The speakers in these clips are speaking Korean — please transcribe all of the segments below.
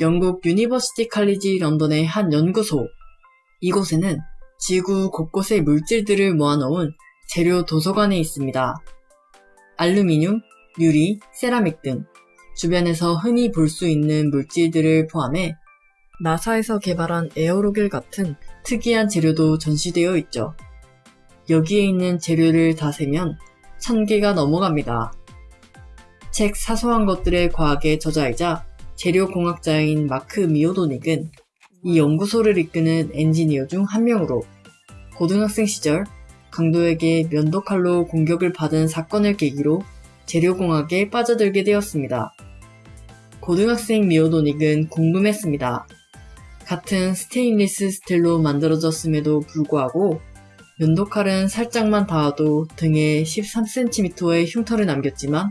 영국 유니버시티 칼리지 런던의 한 연구소. 이곳에는 지구 곳곳의 물질들을 모아놓은 재료 도서관이 있습니다. 알루미늄, 유리, 세라믹 등 주변에서 흔히 볼 수 있는 물질들을 포함해 나사에서 개발한 에어로겔 같은 특이한 재료도 전시되어 있죠. 여기에 있는 재료를 다 세면 천 개가 넘어갑니다. 책 사소한 것들의 과학의 저자이자 재료공학자인 마크 미오도닉은 이 연구소를 이끄는 엔지니어 중 한 명으로 고등학생 시절 강도에게 면도칼로 공격을 받은 사건을 계기로 재료공학에 빠져들게 되었습니다. 고등학생 미오도닉은 궁금했습니다. 같은 스테인리스 스틸로 만들어졌음에도 불구하고 면도칼은 살짝만 닿아도 등에 13cm의 흉터를 남겼지만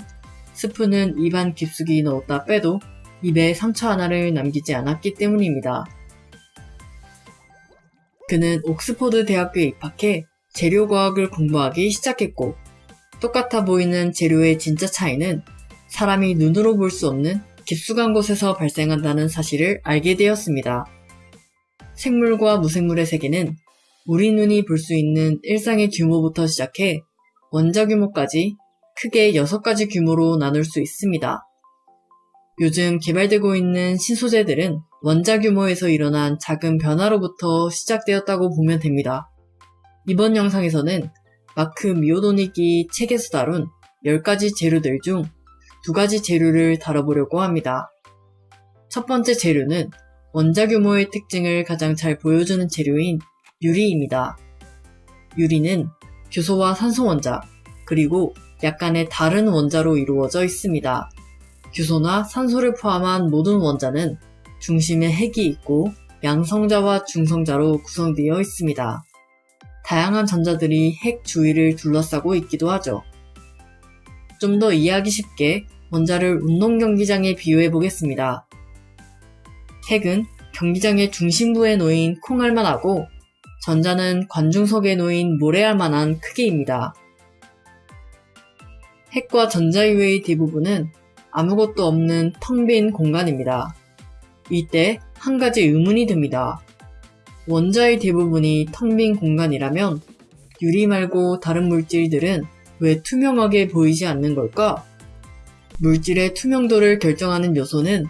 스프는 입안 깊숙이 넣었다 빼도 입에 상처 하나를 남기지 않았기 때문입니다. 그는 옥스퍼드 대학교에 입학해 재료과학을 공부하기 시작했고 똑같아 보이는 재료의 진짜 차이는 사람이 눈으로 볼 수 없는 깊숙한 곳에서 발생한다는 사실을 알게 되었습니다. 생물과 무생물의 세계는 우리 눈이 볼 수 있는 일상의 규모부터 시작해 원자 규모까지 크게 6가지 규모로 나눌 수 있습니다. 요즘 개발되고 있는 신소재들은 원자 규모에서 일어난 작은 변화로부터 시작되었다고 보면 됩니다. 이번 영상에서는 마크 미오도닉이 책에서 다룬 10가지 재료들 중 2가지 재료를 다뤄보려고 합니다. 첫 번째 재료는 원자 규모의 특징을 가장 잘 보여주는 재료인 유리입니다. 유리는 규소와 산소 원자, 그리고 약간의 다른 원자로 이루어져 있습니다. 규소나 산소를 포함한 모든 원자는 중심에 핵이 있고 양성자와 중성자로 구성되어 있습니다. 다양한 전자들이 핵 주위를 둘러싸고 있기도 하죠. 좀 더 이해하기 쉽게 원자를 운동 경기장에 비유해 보겠습니다. 핵은 경기장의 중심부에 놓인 콩알만 하고 전자는 관중석에 놓인 모래알 만한 크기입니다. 핵과 전자 이외의 대부분은 아무것도 없는 텅 빈 공간입니다. 이때 한 가지 의문이 듭니다. 원자의 대부분이 텅 빈 공간이라면 유리 말고 다른 물질들은 왜 투명하게 보이지 않는 걸까? 물질의 투명도를 결정하는 요소는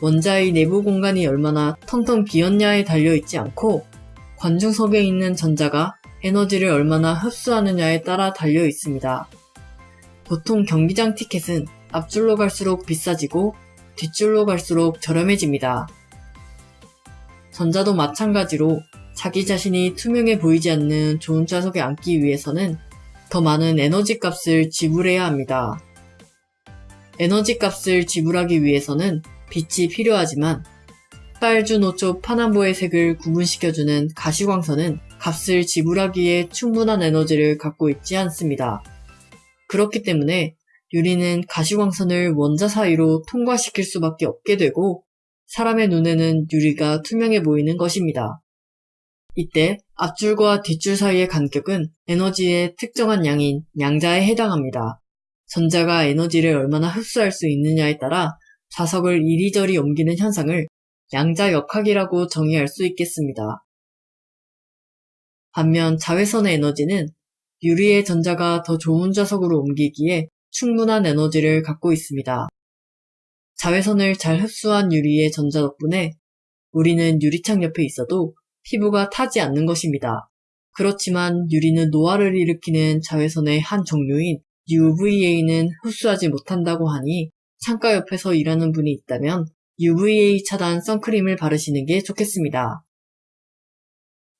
원자의 내부 공간이 얼마나 텅텅 비었냐에 달려있지 않고 관중석에 있는 전자가 에너지를 얼마나 흡수하느냐에 따라 달려 있습니다. 보통 경기장 티켓은 앞줄로 갈수록 비싸지고 뒷줄로 갈수록 저렴해집니다. 전자도 마찬가지로 자기 자신이 투명해 보이지 않는 좋은 좌석에 앉기 위해서는 더 많은 에너지 값을 지불해야 합니다. 에너지 값을 지불하기 위해서는 빛이 필요하지만 빨주, 노초, 파남보의 색을 구분시켜주는 가시광선은 값을 지불하기에 충분한 에너지를 갖고 있지 않습니다. 그렇기 때문에 유리는 가시광선을 원자 사이로 통과시킬 수밖에 없게 되고 사람의 눈에는 유리가 투명해 보이는 것입니다. 이때 앞줄과 뒷줄 사이의 간격은 에너지의 특정한 양인 양자에 해당합니다. 전자가 에너지를 얼마나 흡수할 수 있느냐에 따라 자석을 이리저리 옮기는 현상을 양자 역학이라고 정의할 수 있겠습니다. 반면 자외선의 에너지는 유리의 전자가 더 좋은 자석으로 옮기기에 충분한 에너지를 갖고 있습니다. 자외선을 잘 흡수한 유리의 전자 덕분에 우리는 유리창 옆에 있어도 피부가 타지 않는 것입니다. 그렇지만 유리는 노화를 일으키는 자외선의 한 종류인 UVA는 흡수하지 못한다고 하니 창가 옆에서 일하는 분이 있다면 UVA 차단 선크림을 바르시는 게 좋겠습니다.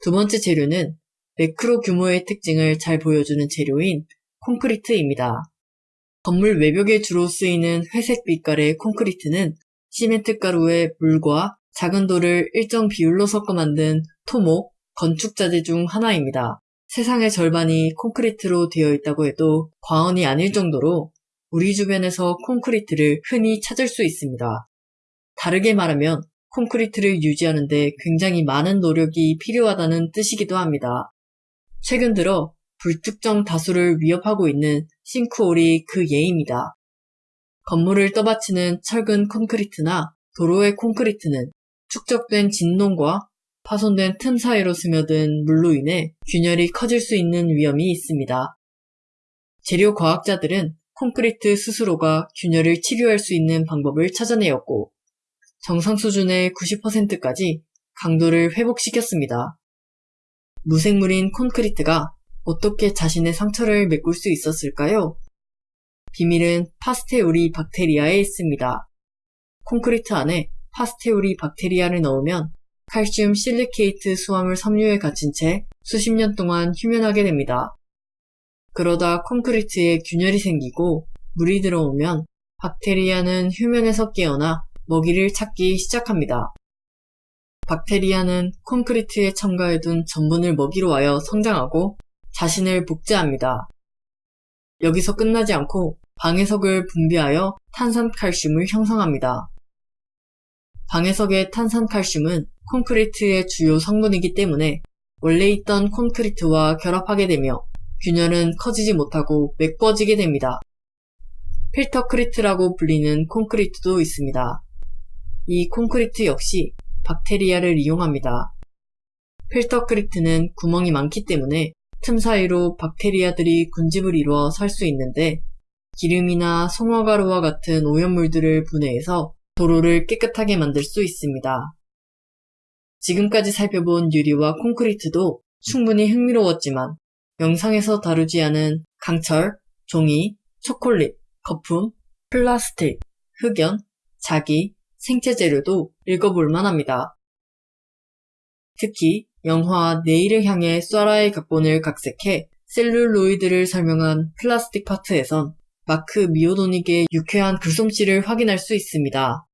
두 번째 재료는 매크로 규모의 특징을 잘 보여주는 재료인 콘크리트입니다. 건물 외벽에 주로 쓰이는 회색 빛깔의 콘크리트는 시멘트 가루에 물과 작은 돌을 일정 비율로 섞어 만든 토목, 건축자재 중 하나입니다. 세상의 절반이 콘크리트로 되어 있다고 해도 과언이 아닐 정도로 우리 주변에서 콘크리트를 흔히 찾을 수 있습니다. 다르게 말하면 콘크리트를 유지하는데 굉장히 많은 노력이 필요하다는 뜻이기도 합니다. 최근 들어 불특정 다수를 위협하고 있는 싱크홀이 그 예입니다. 건물을 떠받치는 철근 콘크리트나 도로의 콘크리트는 축적된 진동과 파손된 틈 사이로 스며든 물로 인해 균열이 커질 수 있는 위험이 있습니다. 재료 과학자들은 콘크리트 스스로가 균열을 치료할 수 있는 방법을 찾아내었고 정상 수준의 90%까지 강도를 회복시켰습니다. 무생물인 콘크리트가 어떻게 자신의 상처를 메꿀 수 있었을까요? 비밀은 파스테우리 박테리아에 있습니다. 콘크리트 안에 파스테우리 박테리아를 넣으면 칼슘 실리케이트 수화물 섬유에 갇힌 채 수십 년 동안 휴면하게 됩니다. 그러다 콘크리트에 균열이 생기고 물이 들어오면 박테리아는 휴면에서 깨어나 먹이를 찾기 시작합니다. 박테리아는 콘크리트에 첨가해둔 전분을 먹이로 하여 성장하고 자신을 복제합니다. 여기서 끝나지 않고 방해석을 분비하여 탄산칼슘을 형성합니다. 방해석의 탄산칼슘은 콘크리트의 주요 성분이기 때문에 원래 있던 콘크리트와 결합하게 되며 균열은 커지지 못하고 메꿔지게 됩니다. 필터크리트라고 불리는 콘크리트도 있습니다. 이 콘크리트 역시 박테리아를 이용합니다. 필터크리트는 구멍이 많기 때문에 틈 사이로 박테리아들이 군집을 이루어 살 수 있는데 기름이나 송화가루와 같은 오염물들을 분해해서 도로를 깨끗하게 만들 수 있습니다. 지금까지 살펴본 유리와 콘크리트도 충분히 흥미로웠지만 영상에서 다루지 않은 강철, 종이, 초콜릿, 거품, 플라스틱, 흑연, 자기, 생체 재료도 읽어볼 만합니다. 특히 영화 내일을 향해 쏴라의 각본을 각색해 셀룰로이드를 설명한 플라스틱 파트에선 마크 미오도닉의 유쾌한 글솜씨를 확인할 수 있습니다.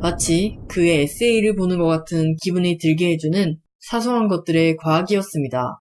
마치 그의 에세이를 보는 것 같은 기분이 들게 해주는 사소한 것들의 과학이었습니다.